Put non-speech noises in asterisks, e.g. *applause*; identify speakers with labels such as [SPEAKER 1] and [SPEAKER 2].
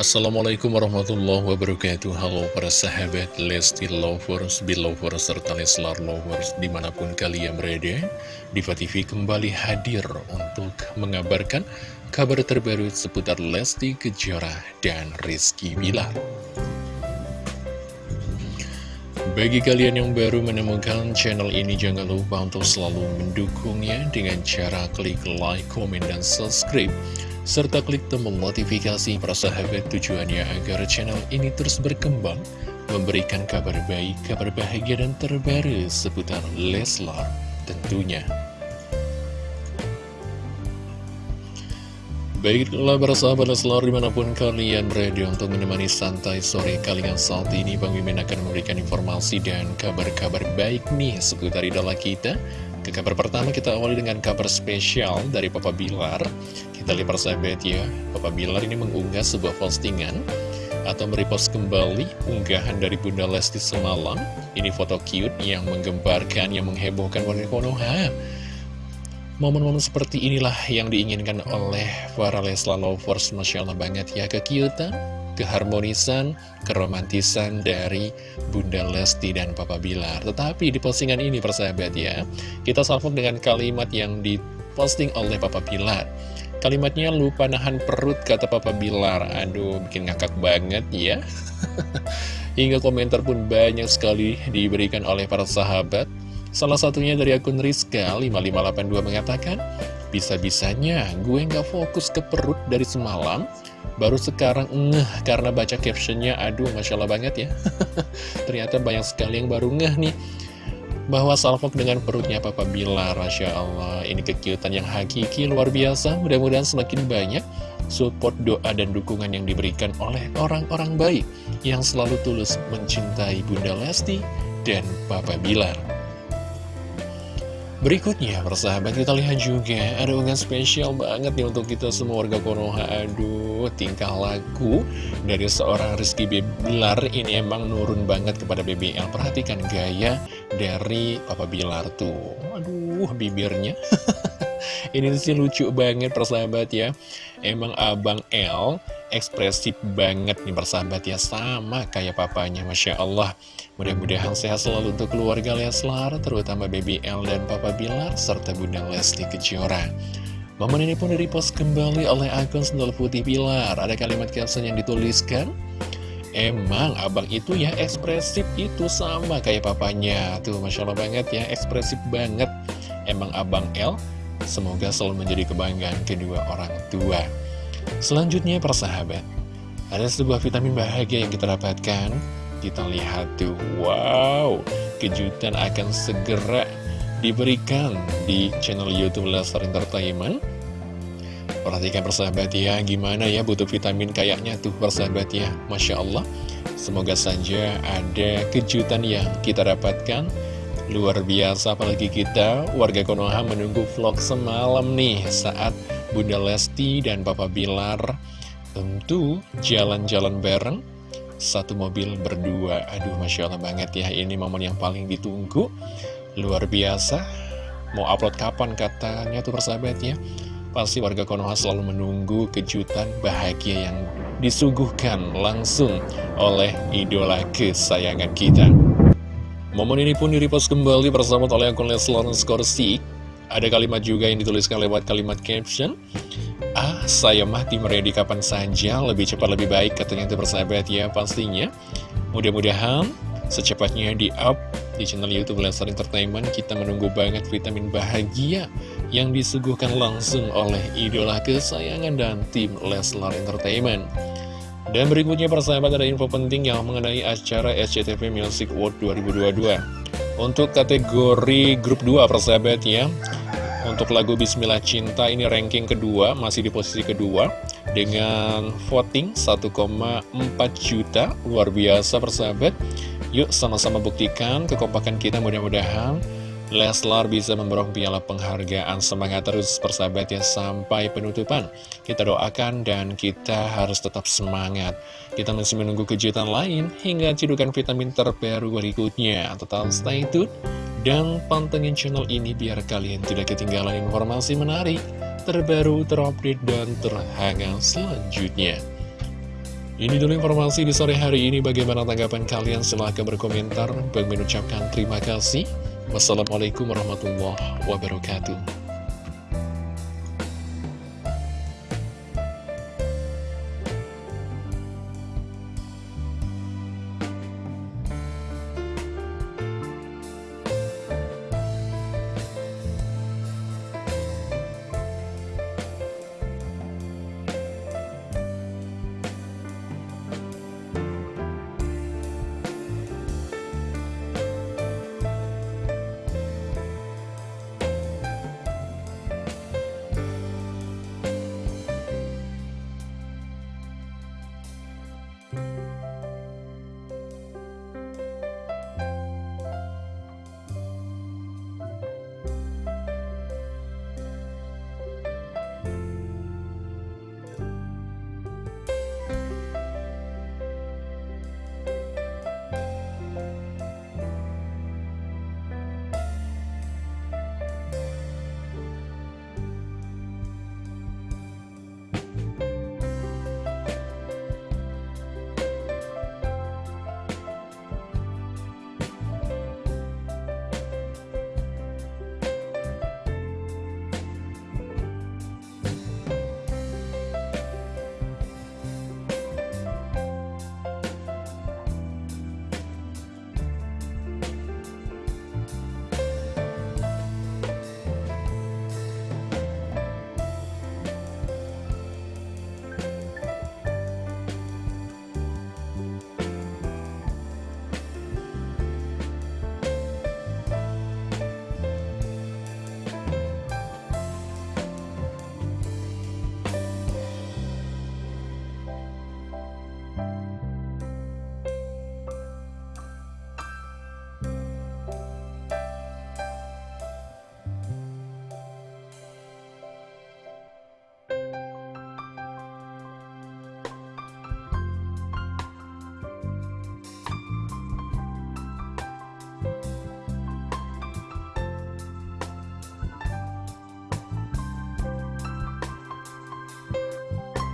[SPEAKER 1] Assalamualaikum warahmatullahi wabarakatuh. Halo para sahabat Lesti Lovers, Belovers, serta Leslar Lovers Di mana pun kalian berada Diva TV kembali hadir untuk mengabarkan kabar terbaru seputar Lesti Kejora dan Rizky Bilar. Bagi kalian yang baru menemukan channel ini, jangan lupa untuk selalu mendukungnya dengan cara klik like, komen, dan subscribe serta klik tombol notifikasi para sahabat tujuannya agar channel ini terus berkembang, memberikan kabar baik, kabar bahagia dan terbaru seputar Leslar tentunya. Baiklah para sahabat Leslar di mana pun kalian berada untuk menemani santai sore kalian saat ini Bang Mimin akan memberikan informasi dan kabar-kabar baik nih seputar idola kita ke kabar pertama kita awali dengan kabar spesial dari Papa Bilar Kita lihat persahabat ya Papa Bilar ini mengunggah sebuah postingan Atau merepost kembali unggahan dari Bunda Lesti semalam Ini foto cute yang menggemparkan, yang menghebohkan warga Konoha Momen-momen seperti inilah yang diinginkan oleh para Lesla lovers Masya Allah banget ya kekiutan keharmonisan, keromantisan dari Bunda Lesti dan Papa Bilar. Tetapi di postingan ini persahabat ya, kita salvok dengan kalimat yang diposting oleh Papa Bilar. Kalimatnya lupa nahan perut kata Papa Bilar. Aduh, bikin ngakak banget ya. *laughs* Hingga komentar pun banyak sekali diberikan oleh para sahabat. Salah satunya dari akun Rizka 5582 mengatakan, Bisa-bisanya gue nggak fokus ke perut dari semalam, Baru sekarang ngeh karena baca captionnya, aduh Masya Allah banget ya. *laughs* Ternyata banyak sekali yang baru ngeh nih. Bahwa salvok dengan perutnya Papa Bilar, Masya Allah. Ini kekiutan yang hakiki, luar biasa. Mudah-mudahan semakin banyak support, doa, dan dukungan yang diberikan oleh orang-orang baik. Yang selalu tulus mencintai Bunda Lesti dan Papa Bilar. Berikutnya, persahabat kita lihat juga ada unggahan spesial banget nih untuk kita semua warga Konoha. Aduh, tingkah laku dari seorang Rizky Bilar ini emang nurun banget kepada BBL. Perhatikan gaya dari Papa Bilar tuh. Aduh, bibirnya. *laughs* ini sih lucu banget persahabat ya. Emang Abang L ekspresif banget nih persahabat ya. Sama kayak papanya, Masya Allah. Mudah-mudahan sehat selalu untuk keluarga Leslar, terutama Baby L dan Papa Bilar, serta Bunda Lesti Kejora. Momen ini pun direpost kembali oleh akun Sendal Putih Bilar. Ada kalimat caption yang dituliskan, Emang abang itu ya ekspresif itu sama kayak papanya. Tuh Masya Allah banget ya ekspresif banget. Emang abang L Semoga selalu menjadi kebanggaan kedua orang tua. Selanjutnya persahabat Ada sebuah vitamin bahagia yang kita dapatkan. Kita lihat tuh, wow, kejutan akan segera diberikan di channel Youtube Lestar Entertainment. Perhatikan persahabat ya, gimana ya butuh vitamin kayaknya tuh persahabat ya, Masya Allah. Semoga saja ada kejutan yang kita dapatkan. Luar biasa, apalagi kita warga Konoha menunggu vlog semalam nih saat Bunda Lesti dan Papa Bilar tentu jalan-jalan bareng. Satu mobil berdua. Aduh Masya Allah banget ya Ini momen yang paling ditunggu. Luar biasa. Mau upload kapan katanya tuh persahabat ya Pasti warga Konoha selalu menunggu kejutan bahagia yang disuguhkan langsung oleh idola kesayangan kita. Momen ini pun direpost kembali bersama oleh akun Leslar Skorsik. Ada kalimat juga yang dituliskan lewat kalimat caption. Ah, saya mati meredi kapan saja, lebih cepat lebih baik katanya itu persahabat ya pastinya. Mudah-mudahan secepatnya di up di channel Youtube Leslar Entertainment kita menunggu banget vitamin bahagia yang disuguhkan langsung oleh idola kesayangan dan tim Leslar Entertainment. Dan berikutnya persahabat ada info penting yang mengenai acara SCTV Music World 2022. Untuk kategori grup 2 persahabat ya, untuk lagu Bismillah Cinta ini ranking kedua, masih di posisi kedua Dengan voting 1,4 juta, luar biasa persahabat Yuk sama-sama buktikan kekompakan kita mudah-mudahan Leslar bisa memborong piala penghargaan Semangat terus persahabat ya sampai penutupan Kita doakan dan kita harus tetap semangat Kita masih menunggu kejutan lain Hingga cidukan vitamin terbaru berikutnya Tetap stay tune dan pantengin channel ini biar kalian tidak ketinggalan informasi menarik, terbaru, terupdate, dan terhangat selanjutnya. Ini dulu informasi di sore hari ini. Bagaimana tanggapan kalian? Silahkan berkomentar. Bang mengucapkan terima kasih. Wassalamualaikum warahmatullahi wabarakatuh.